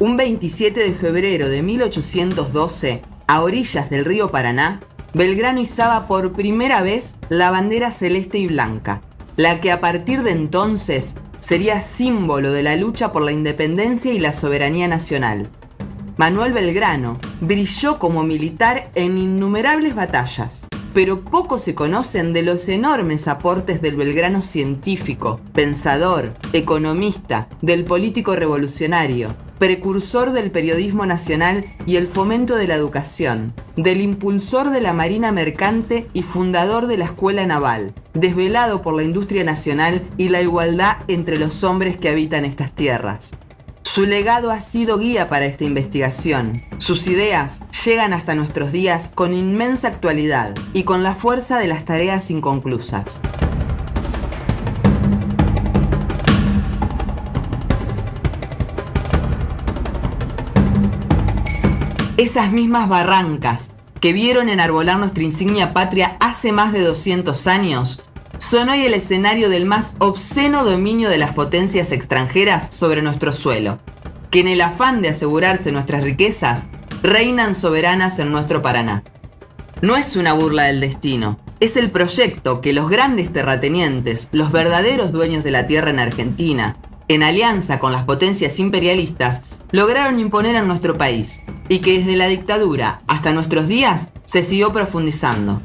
Un 27 de febrero de 1812, a orillas del río Paraná, Belgrano izaba por primera vez la bandera celeste y blanca, la que a partir de entonces sería símbolo de la lucha por la independencia y la soberanía nacional. Manuel Belgrano brilló como militar en innumerables batallas, pero poco se conocen de los enormes aportes del Belgrano científico, pensador, economista, del político revolucionario, precursor del periodismo nacional y el fomento de la educación, del impulsor de la Marina Mercante y fundador de la Escuela Naval, desvelado por la industria nacional y la igualdad entre los hombres que habitan estas tierras. Su legado ha sido guía para esta investigación. Sus ideas llegan hasta nuestros días con inmensa actualidad y con la fuerza de las tareas inconclusas. Esas mismas barrancas que vieron enarbolar nuestra insignia patria hace más de 200 años son hoy el escenario del más obsceno dominio de las potencias extranjeras sobre nuestro suelo, que en el afán de asegurarse nuestras riquezas, reinan soberanas en nuestro Paraná. No es una burla del destino, es el proyecto que los grandes terratenientes, los verdaderos dueños de la tierra en Argentina, en alianza con las potencias imperialistas, lograron imponer en nuestro país y que desde la dictadura hasta nuestros días se siguió profundizando.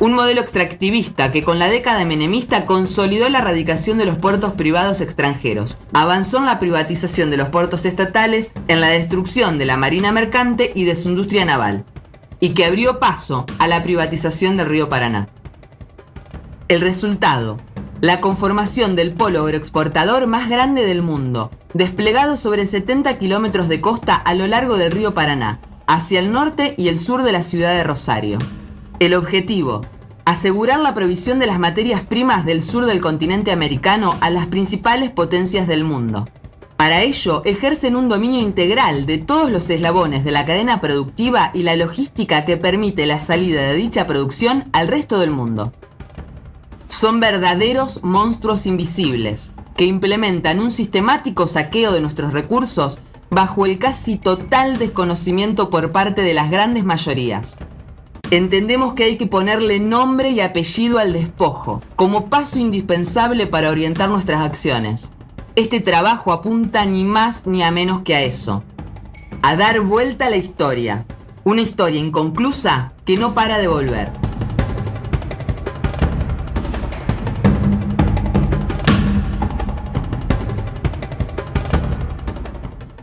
Un modelo extractivista que con la década menemista consolidó la erradicación de los puertos privados extranjeros, avanzó en la privatización de los puertos estatales, en la destrucción de la marina mercante y de su industria naval, y que abrió paso a la privatización del río Paraná. El resultado, la conformación del polo agroexportador más grande del mundo, desplegado sobre 70 kilómetros de costa a lo largo del río Paraná, hacia el norte y el sur de la ciudad de Rosario. El objetivo, asegurar la provisión de las materias primas del sur del continente americano a las principales potencias del mundo. Para ello, ejercen un dominio integral de todos los eslabones de la cadena productiva y la logística que permite la salida de dicha producción al resto del mundo. Son verdaderos monstruos invisibles, que implementan un sistemático saqueo de nuestros recursos bajo el casi total desconocimiento por parte de las grandes mayorías. Entendemos que hay que ponerle nombre y apellido al despojo, como paso indispensable para orientar nuestras acciones. Este trabajo apunta ni más ni a menos que a eso. A dar vuelta a la historia. Una historia inconclusa que no para de volver.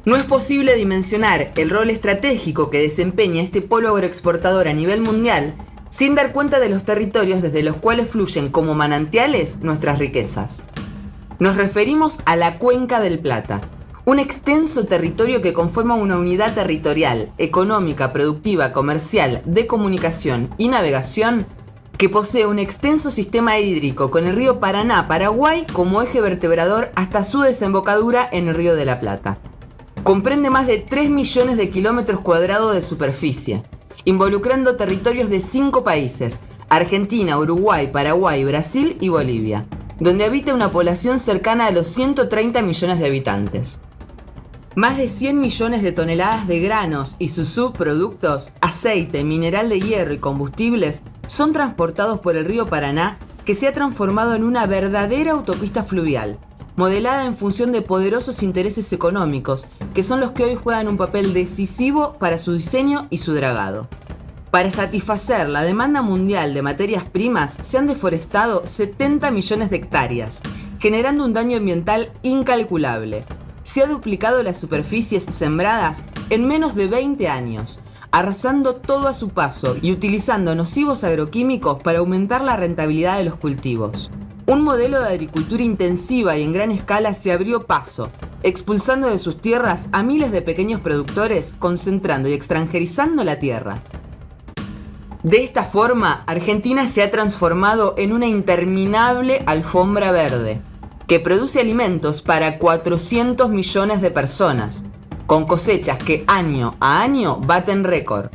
No es posible dimensionar el rol estratégico que desempeña este polo agroexportador a nivel mundial sin dar cuenta de los territorios desde los cuales fluyen como manantiales nuestras riquezas. Nos referimos a la Cuenca del Plata, un extenso territorio que conforma una unidad territorial, económica, productiva, comercial, de comunicación y navegación que posee un extenso sistema hídrico con el río Paraná-Paraguay como eje vertebrador hasta su desembocadura en el río de la Plata. Comprende más de 3 millones de kilómetros cuadrados de superficie, involucrando territorios de 5 países, Argentina, Uruguay, Paraguay, Brasil y Bolivia, donde habita una población cercana a los 130 millones de habitantes. Más de 100 millones de toneladas de granos y sus subproductos, aceite, mineral de hierro y combustibles son transportados por el río Paraná que se ha transformado en una verdadera autopista fluvial, modelada en función de poderosos intereses económicos, que son los que hoy juegan un papel decisivo para su diseño y su dragado. Para satisfacer la demanda mundial de materias primas, se han deforestado 70 millones de hectáreas, generando un daño ambiental incalculable. Se ha duplicado las superficies sembradas en menos de 20 años, arrasando todo a su paso y utilizando nocivos agroquímicos para aumentar la rentabilidad de los cultivos. Un modelo de agricultura intensiva y en gran escala se abrió paso, expulsando de sus tierras a miles de pequeños productores, concentrando y extranjerizando la tierra. De esta forma, Argentina se ha transformado en una interminable alfombra verde, que produce alimentos para 400 millones de personas, con cosechas que año a año baten récord.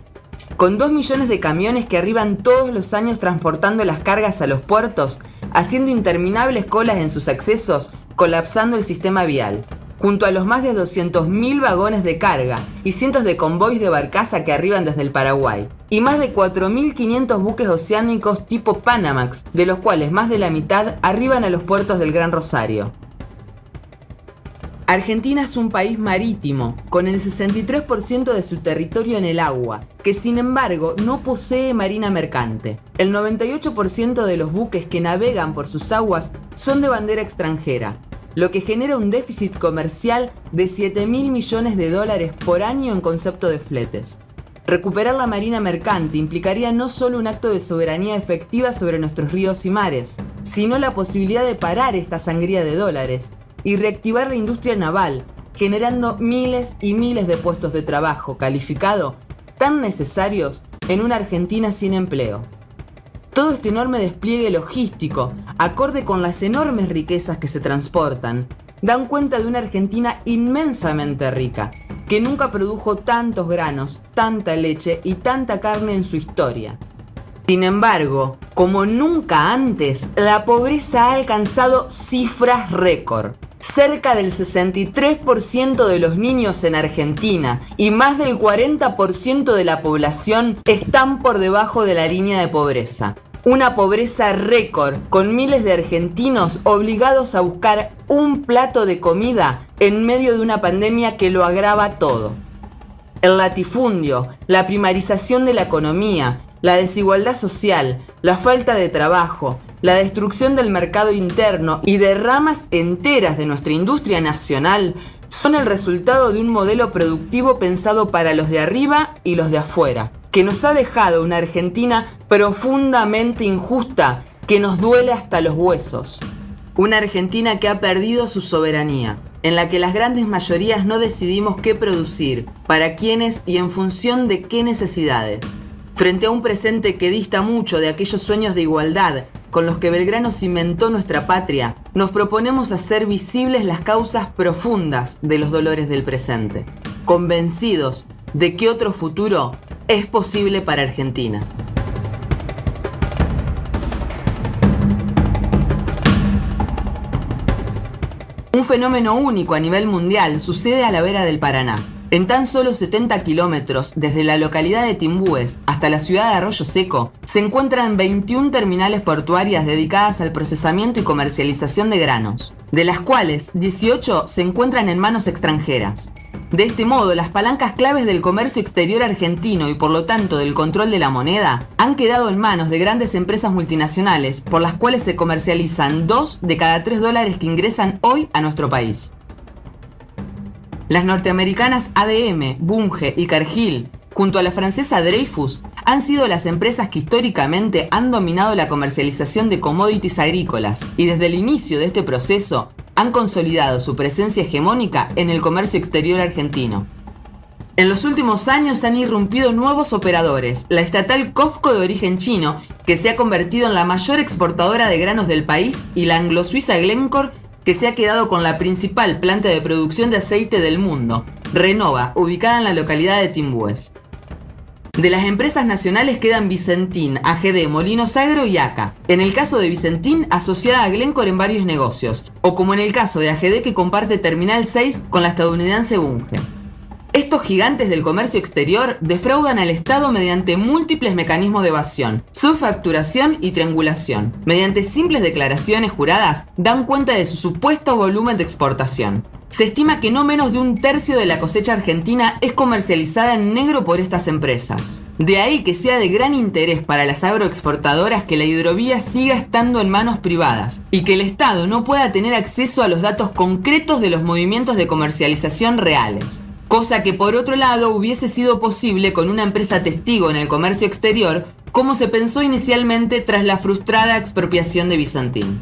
Con 2 millones de camiones que arriban todos los años transportando las cargas a los puertos, haciendo interminables colas en sus accesos, colapsando el sistema vial. junto a los más de 200.000 vagones de carga y cientos de convoys de barcaza que arriban desde el Paraguay, y más de 4.500 buques oceánicos tipo Panamax, de los cuales más de la mitad arriban a los puertos del Gran Rosario. Argentina es un país marítimo, con el 63% de su territorio en el agua, que sin embargo no posee marina mercante. El 98% de los buques que navegan por sus aguas son de bandera extranjera, lo que genera un déficit comercial de 7 mil millones de dólares por año en concepto de fletes. Recuperar la marina mercante implicaría no solo un acto de soberanía efectiva sobre nuestros ríos y mares, sino la posibilidad de parar esta sangría de dólares y reactivar la industria naval, generando miles y miles de puestos de trabajo calificado tan necesarios en una Argentina sin empleo. Todo este enorme despliegue logístico, acorde con las enormes riquezas que se transportan, dan cuenta de una Argentina inmensamente rica, que nunca produjo tantos granos, tanta leche y tanta carne en su historia. Sin embargo, como nunca antes, la pobreza ha alcanzado cifras récord. Cerca del 63% de los niños en Argentina y más del 40% de la población están por debajo de la línea de pobreza. Una pobreza récord, con miles de argentinos obligados a buscar un plato de comida en medio de una pandemia que lo agrava todo. El latifundio, la primarización de la economía, la desigualdad social, la falta de trabajo, la destrucción del mercado interno y de ramas enteras de nuestra industria nacional son el resultado de un modelo productivo pensado para los de arriba y los de afuera, que nos ha dejado una Argentina profundamente injusta que nos duele hasta los huesos. Una Argentina que ha perdido su soberanía, en la que las grandes mayorías no decidimos qué producir, para quiénes y en función de qué necesidades. Frente a un presente que dista mucho de aquellos sueños de igualdad con los que Belgrano cimentó nuestra patria, nos proponemos hacer visibles las causas profundas de los dolores del presente, convencidos de que otro futuro es posible para Argentina. Un fenómeno único a nivel mundial sucede a la vera del Paraná. En tan solo 70 kilómetros desde la localidad de Timbúes hasta la ciudad de Arroyo Seco, se encuentran 21 terminales portuarias dedicadas al procesamiento y comercialización de granos, de las cuales 18 se encuentran en manos extranjeras. De este modo, las palancas claves del comercio exterior argentino y por lo tanto del control de la moneda han quedado en manos de grandes empresas multinacionales por las cuales se comercializan 2 de cada 3 dólares que ingresan hoy a nuestro país. Las norteamericanas ADM, Bunge y Cargill, junto a la francesa Dreyfus, han sido las empresas que históricamente han dominado la comercialización de commodities agrícolas y desde el inicio de este proceso han consolidado su presencia hegemónica en el comercio exterior argentino. En los últimos años han irrumpido nuevos operadores, la estatal COFCO de origen chino, que se ha convertido en la mayor exportadora de granos del país, y la anglo-suiza Glencore, que se ha quedado con la principal planta de producción de aceite del mundo, Renova, ubicada en la localidad de Timbúes. De las empresas nacionales quedan Vicentín, AGD, Molinos Agro y ACA. En el caso de Vicentín, asociada a Glencore en varios negocios, o como en el caso de AGD que comparte Terminal 6 con la estadounidense Bunge. Estos gigantes del comercio exterior defraudan al Estado mediante múltiples mecanismos de evasión, subfacturación y triangulación. Mediante simples declaraciones juradas dan cuenta de su supuesto volumen de exportación. Se estima que no menos de un tercio de la cosecha argentina es comercializada en negro por estas empresas. De ahí que sea de gran interés para las agroexportadoras que la hidrovía siga estando en manos privadas y que el Estado no pueda tener acceso a los datos concretos de los movimientos de comercialización reales cosa que por otro lado hubiese sido posible con una empresa testigo en el comercio exterior, como se pensó inicialmente tras la frustrada expropiación de Bizantín.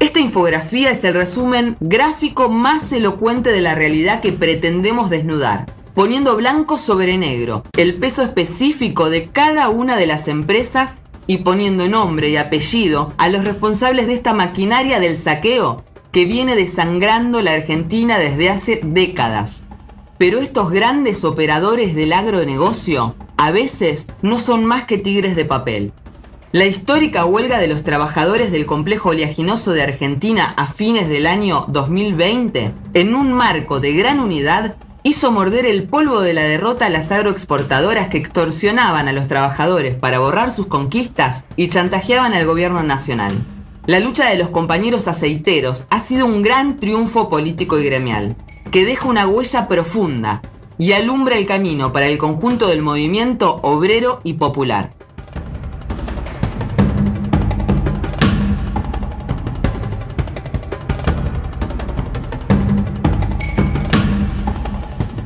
Esta infografía es el resumen gráfico más elocuente de la realidad que pretendemos desnudar, poniendo blanco sobre negro el peso específico de cada una de las empresas y poniendo nombre y apellido a los responsables de esta maquinaria del saqueo que viene desangrando la Argentina desde hace décadas. Pero estos grandes operadores del agronegocio a veces no son más que tigres de papel. La histórica huelga de los trabajadores del complejo oleaginoso de Argentina a fines del año 2020, en un marco de gran unidad, hizo morder el polvo de la derrota a las agroexportadoras que extorsionaban a los trabajadores para borrar sus conquistas y chantajeaban al gobierno nacional. La lucha de los compañeros aceiteros ha sido un gran triunfo político y gremial, que deja una huella profunda y alumbra el camino para el conjunto del movimiento obrero y popular.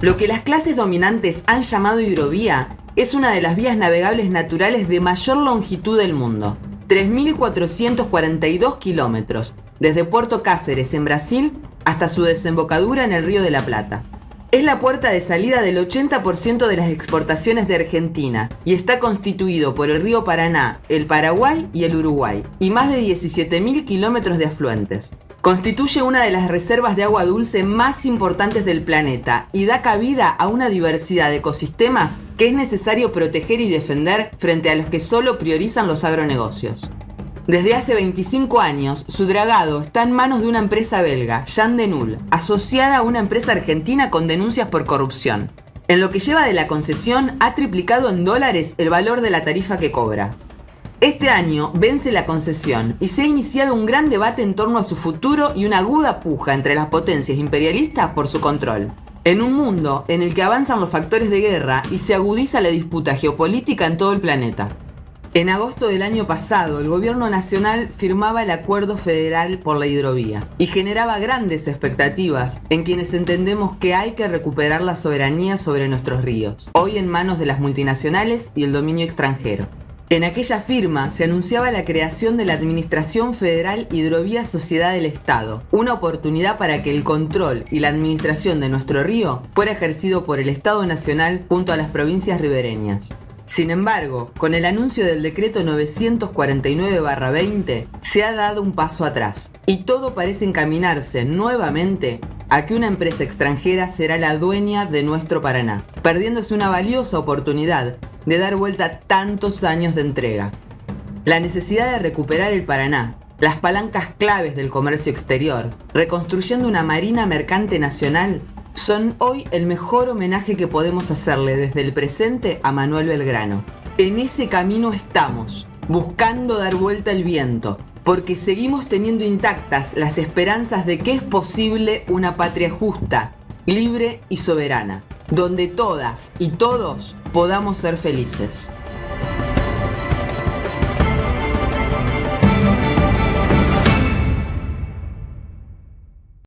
Lo que las clases dominantes han llamado hidrovía es una de las vías navegables naturales de mayor longitud del mundo, 3.442 kilómetros, desde Puerto Cáceres en Brasil hasta su desembocadura en el Río de la Plata. Es la puerta de salida del 80% de las exportaciones de Argentina y está constituido por el río Paraná, el Paraguay y el Uruguay, y más de 17.000 kilómetros de afluentes. Constituye una de las reservas de agua dulce más importantes del planeta y da cabida a una diversidad de ecosistemas que es necesario proteger y defender frente a los que solo priorizan los agronegocios. Desde hace 25 años, su dragado está en manos de una empresa belga, Jean Denul, asociada a una empresa argentina con denuncias por corrupción. En lo que lleva de la concesión, ha triplicado en dólares el valor de la tarifa que cobra. Este año vence la concesión y se ha iniciado un gran debate en torno a su futuro y una aguda puja entre las potencias imperialistas por su control. En un mundo en el que avanzan los factores de guerra y se agudiza la disputa geopolítica en todo el planeta. En agosto del año pasado, el gobierno nacional firmaba el Acuerdo Federal por la Hidrovía y generaba grandes expectativas en quienes entendemos que hay que recuperar la soberanía sobre nuestros ríos, hoy en manos de las multinacionales y el dominio extranjero. En aquella firma se anunciaba la creación de la Administración Federal Hidrovía Sociedad del Estado, una oportunidad para que el control y la administración de nuestro río fuera ejercido por el Estado Nacional junto a las provincias ribereñas. Sin embargo, con el anuncio del decreto 949-20 se ha dado un paso atrás y todo parece encaminarse nuevamente a que una empresa extranjera será la dueña de nuestro Paraná, perdiéndose una valiosa oportunidad de dar vuelta a tantos años de entrega. La necesidad de recuperar el Paraná, las palancas claves del comercio exterior, reconstruyendo una marina mercante nacional, son hoy el mejor homenaje que podemos hacerle desde el presente a Manuel Belgrano. En ese camino estamos, buscando dar vuelta el viento, porque seguimos teniendo intactas las esperanzas de que es posible una patria justa, libre y soberana donde todas y todos podamos ser felices.